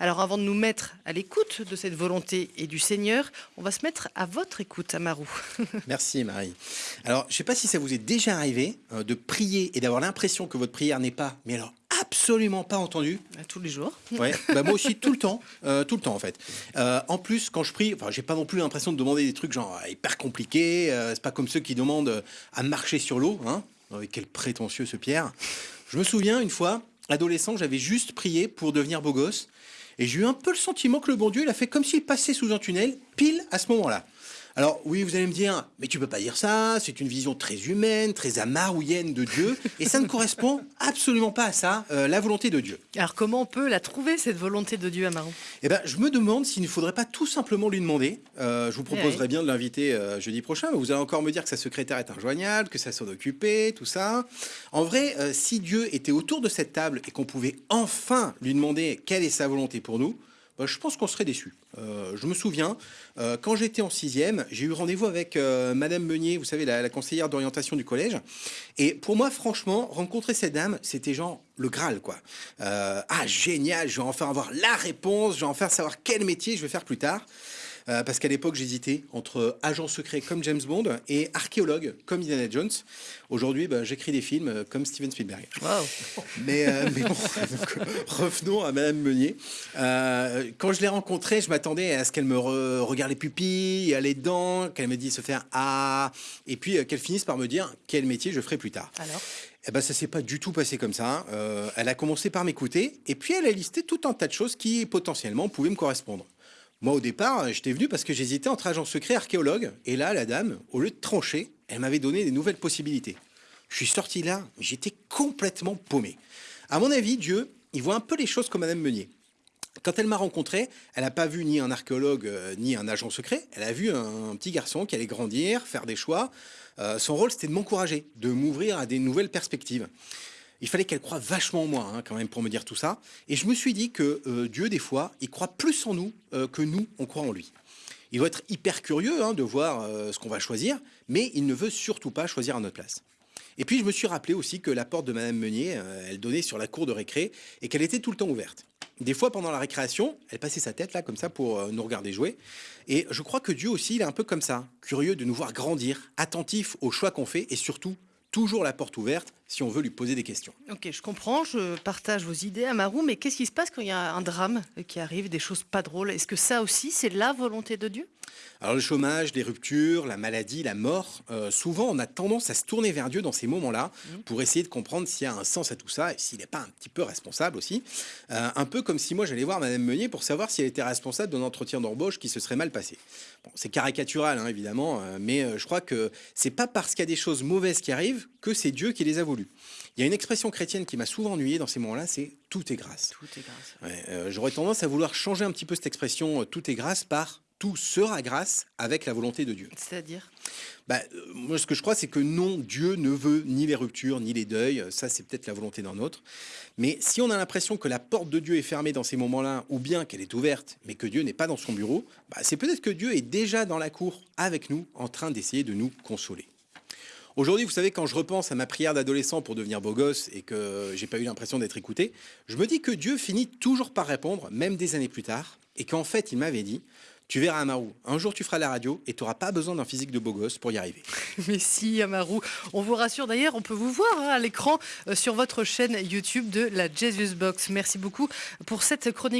Alors avant de nous mettre à l'écoute de cette volonté et du Seigneur, on va se mettre à votre écoute, Amarou. Merci Marie. Alors, je ne sais pas si ça vous est déjà arrivé euh, de prier et d'avoir l'impression que votre prière n'est pas, mais alors absolument pas entendue. Tous les jours. Ouais, bah moi aussi tout le temps, euh, tout le temps en fait. Euh, en plus, quand je prie, enfin, j'ai pas non plus l'impression de demander des trucs genre hyper compliqués. c'est pas comme ceux qui demandent à marcher sur l'eau. Hein. quel prétentieux ce Pierre. Je me souviens une fois, adolescent, j'avais juste prié pour devenir beau gosse. Et j'ai eu un peu le sentiment que le bon Dieu, il a fait comme s'il passait sous un tunnel, pile à ce moment-là. Alors oui, vous allez me dire, mais tu peux pas dire ça, c'est une vision très humaine, très amarouienne de Dieu, et ça ne correspond absolument pas à ça, euh, la volonté de Dieu. Alors comment on peut la trouver, cette volonté de Dieu, Amaron? Eh ben, je me demande s'il ne faudrait pas tout simplement lui demander. Euh, je vous proposerai bien de l'inviter euh, jeudi prochain, mais vous allez encore me dire que sa secrétaire est injoignable, que ça s'en occupé, tout ça. En vrai, si Dieu était autour de cette table et qu'on pouvait enfin lui demander quelle est sa volonté pour nous, bah, je pense qu'on serait déçu. Euh, je me souviens, euh, quand j'étais en sixième, j'ai eu rendez-vous avec euh, Madame Meunier, vous savez, la, conseillère d'orientation du collège. Et pour moi, franchement, rencontrer cette dame, c'était genre le Graal, quoi. ah, génial, je vais enfin avoir la réponse, je vais enfin savoir quel métier je vais faire plus tard. Euh, parce qu'à l'époque, j'hésitais entre agent secret comme James Bond et archéologue comme Indiana Jones. Aujourd'hui, bah, j'écris des films euh, comme Steven Spielberg. Mais, euh, mais, bon, revenons à Madame Meunier. quand je l'ai rencontrée, je m'attendais à ce qu'elle me regarde les pupilles, les dents, qu'elle me dise se faire ah, et puis qu'elle finisse par me dire quel métier je ferai plus tard. Alors? Eh ben, ça s'est pas du tout passé comme ça. Hein. elle a commencé par m'écouter et puis elle a listé tout un tas de choses qui potentiellement pouvaient me correspondre. Moi, au départ, j'étais venu parce que j'hésitais entre agent secret et archéologue. Et là, la dame, au lieu de trancher, elle m'avait donné des nouvelles possibilités. Je suis sorti là, j'étais complètement paumé. À mon avis, Dieu, il voit un peu les choses comme Madame Meunier. Quand elle m'a rencontré, elle n'a pas vu ni un archéologue euh, ni un agent secret. Elle a vu un, petit garçon qui allait grandir, faire des choix. Euh, son rôle, c'était de m'encourager, de m'ouvrir à des nouvelles perspectives il fallait qu'elle croie vachement en moi, hein, quand même, pour me dire tout ça. Et je me suis dit que euh, Dieu, des fois, il croit plus en nous euh, que nous, on croit en lui. Il doit être hyper curieux hein, de voir euh, ce qu'on va choisir, mais il ne veut surtout pas choisir à notre place. Et puis, je me suis rappelé aussi que la porte de Madame Meunier, elle donnait sur la cour de récré et qu'elle était tout le temps ouverte. Des fois, pendant la récréation, elle passait sa tête là, comme ça, pour nous regarder jouer. Et je crois que Dieu aussi, il est un peu comme ça, curieux de nous voir grandir, attentif aux choix qu'on fait et surtout toujours la porte ouverte si on veut lui poser des questions. Ok, je comprends, je partage vos idées, Amarou, mais qu'est-ce qui se passe quand il y a un drame qui arrive, des choses pas drôles? Est-ce que ça aussi, c'est la volonté de Dieu? Alors le chômage, les ruptures, la maladie, la mort, euh, souvent on a tendance à se tourner vers Dieu dans ces moments-là mmh. pour essayer de comprendre s'il y a un sens à tout ça et s'il n'est pas un petit peu responsable aussi. Euh, un peu comme si moi j'allais voir Madame Meunier pour savoir si elle était responsable d'un entretien d'embauche qui se serait mal passé. Bon, c'est caricatural hein, évidemment, euh, mais je crois que c'est pas parce qu'il y a des choses mauvaises qui arrivent que c'est Dieu qui les a voulu. Il y a une expression chrétienne qui m'a souvent ennuyé dans ces moments-là, c'est tout est grâce. Tout est grâce. Euh, j'aurais tendance à vouloir changer un petit peu cette expression euh, tout est grâce par tout sera grâce avec la volonté de Dieu. C'est-à-dire? Bah, euh, Moi, ce que je crois, c'est que non, Dieu ne veut ni les ruptures, ni les deuils. Ça, c'est peut-être la volonté d'un autre. Mais si on a l'impression que la porte de Dieu est fermée dans ces moments-là, ou bien qu'elle est ouverte, mais que Dieu n'est pas dans son bureau, bah, c'est peut-être que Dieu est déjà dans la cour avec nous, en train d'essayer de nous consoler. Aujourd'hui, vous savez, quand je repense à ma prière d'adolescent pour devenir beau gosse et que j'ai pas eu l'impression d'être écouté, je me dis que Dieu finit toujours par répondre, même des années plus tard, et qu'en fait, il m'avait dit tu verras, Amarou, un jour tu feras la radio et tu n'auras pas besoin d'un physique de beau gosse pour y arriver. Mais si, Amarou. On vous rassure d'ailleurs, on peut vous voir hein, à l'écran euh, sur votre chaîne YouTube de la Jesus Box. Merci beaucoup pour cette chronique.